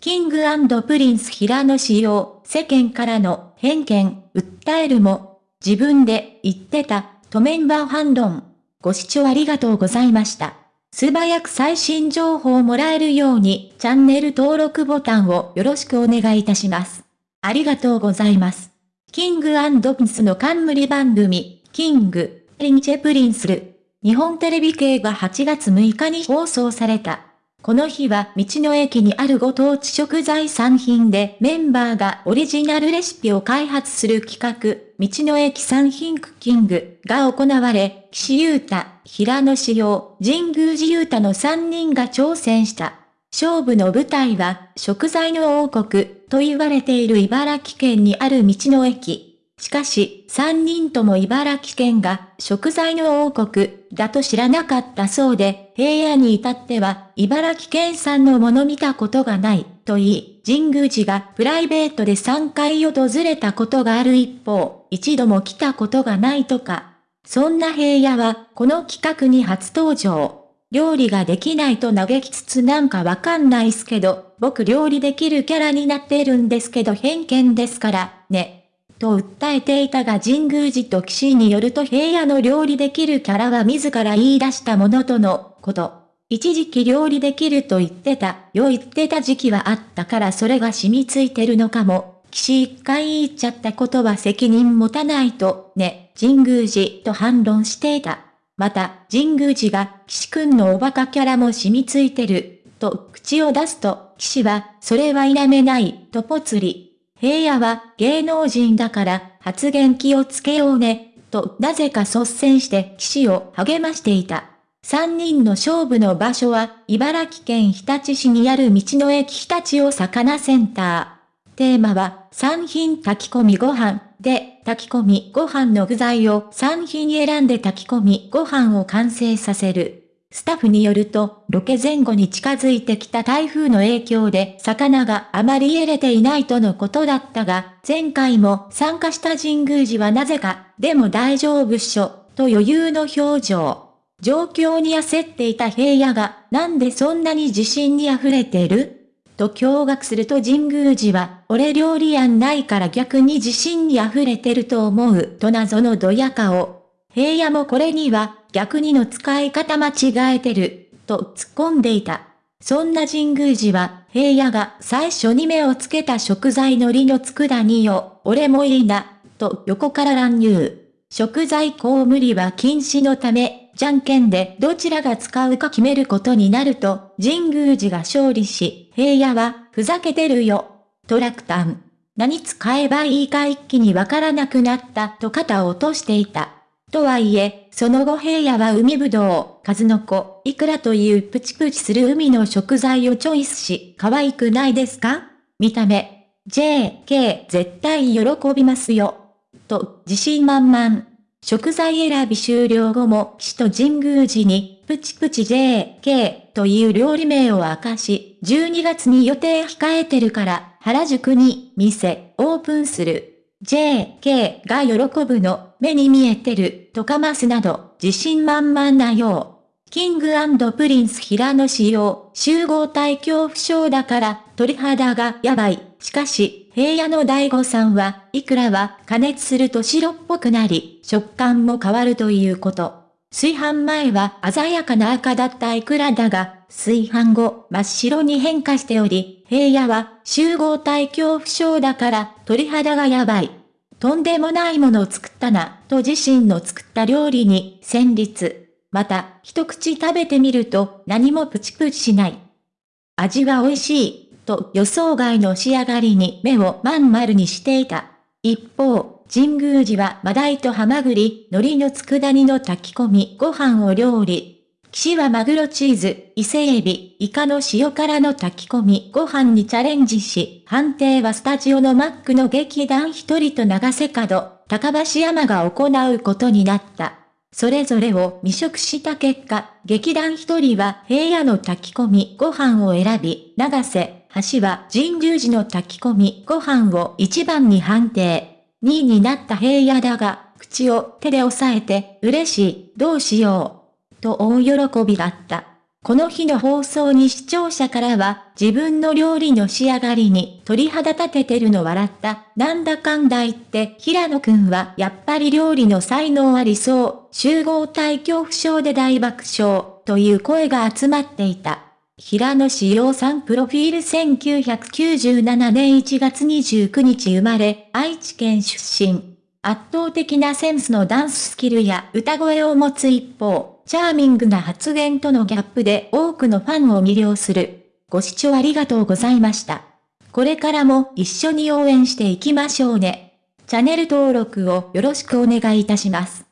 キングプリンス平野紫耀、世間からの偏見、訴えるも、自分で言ってた、とメンバー反論。ご視聴ありがとうございました。素早く最新情報をもらえるように、チャンネル登録ボタンをよろしくお願いいたします。ありがとうございます。キングプリンスの冠番組、 King & Prince る。日本テレビ系が8月6日に放送された。この日は道の駅にあるご当地食材産品でメンバーがオリジナルレシピを開発する企画、道の駅産品クッキングが行われ、岸優太、平野志陽、神宮寺優太の3人が挑戦した。勝負の舞台は食材の王国と言われている茨城県にある道の駅。しかし、三人とも茨城県が食材の王国だと知らなかったそうで、平野に至っては茨城県産のもの見たことがないと言い、神宮寺がプライベートで3回訪れたことがある一方、一度も来たことがないとか。そんな平野はこの企画に初登場。料理ができないと嘆きつつなんかわかんないっすけど、僕料理できるキャラになってるんですけど偏見ですから、ね。と訴えていたが神宮寺と騎士によると平野の料理できるキャラは自ら言い出したものとのこと。一時期料理できると言ってた、よ言ってた時期はあったからそれが染みついてるのかも。騎士一回言っちゃったことは責任持たないと、ね、神宮寺と反論していた。また、神宮寺が、騎士くんのおバカキャラも染みついてる、と口を出すと、騎士は、それは否めない、とぽつり。平野は芸能人だから発言気をつけようね、となぜか率先して騎士を励ましていた。三人の勝負の場所は茨城県日立市にある道の駅日立お魚センター。テーマは三品炊き込みご飯で炊き込みご飯の具材を三品選んで炊き込みご飯を完成させる。スタッフによると、ロケ前後に近づいてきた台風の影響で魚があまり入れていないとのことだったが、前回も参加した神宮寺はなぜか、でも大丈夫っしょ、と余裕の表情。状況に焦っていた平野が、なんでそんなに自信に溢れてる？と驚愕すると神宮寺は、俺料理案ないから逆に自信に溢れてると思う、と謎のドヤ顔。平野もこれには逆にの使い方間違えてる、と突っ込んでいた。そんな神宮寺は、平野が最初に目をつけた食材のりの佃煮よ、俺もいいな、と横から乱入。食材こう無理は禁止のため、じゃんけんでどちらが使うか決めることになると、神宮寺が勝利し、平野は、ふざけてるよ、と落胆。何使えばいいか一気にわからなくなったと肩を落としていた。とはいえ、その後平野は海ぶどう、数の子、イクラというプチプチする海の食材をチョイスし、可愛くないですか？見た目。JK 絶対喜びますよ。と、自信満々。食材選び終了後も、市と神宮寺に、プチプチ JK という料理名を明かし、12月に予定控えてるから、原宿に店オープンする。JK が喜ぶの、目に見えてる、とかますなど、自信満々なよう。キングプリンス平野紫耀、集合体恐怖症だから、鳥肌がやばい。しかし、平野の大悟さんは、いくらは加熱すると白っぽくなり、食感も変わるということ。炊飯前は鮮やかな赤だったイクラだが、炊飯後真っ白に変化しており、平野は集合体恐怖症だから鳥肌がやばい。とんでもないものを作ったな、と自身の作った料理に戦慄。また、一口食べてみると何もプチプチしない。味は美味しい、と予想外の仕上がりに目をまん丸にしていた。一方、神宮寺はマダイとハマグリ、海苔の佃煮の炊き込み、ご飯を料理。岸はマグロチーズ、伊勢エビ、イカの塩辛の炊き込み、ご飯にチャレンジし、判定はスタジオのマックの劇団一人と長瀬角、高橋山が行うことになった。それぞれを未食した結果、劇団一人は平野の炊き込みご飯を選び、長瀬、橋は神宮寺の炊き込みご飯を一番に判定。2位になった平野だが、口を手で押さえて、嬉しい、どうしよう。と大喜びだった。この日の放送に視聴者からは、自分の料理の仕上がりに鳥肌立ててるの笑った。なんだかんだ言って、平野くんはやっぱり料理の才能ありそう。集合体恐怖症で大爆笑。という声が集まっていた。平野志陽さんプロフィール1997年1月29日生まれ、愛知県出身。圧倒的なセンスのダンススキルや歌声を持つ一方、チャーミングな発言とのギャップで多くのファンを魅了する。ご視聴ありがとうございました。これからも一緒に応援していきましょうね。チャンネル登録をよろしくお願いいたします。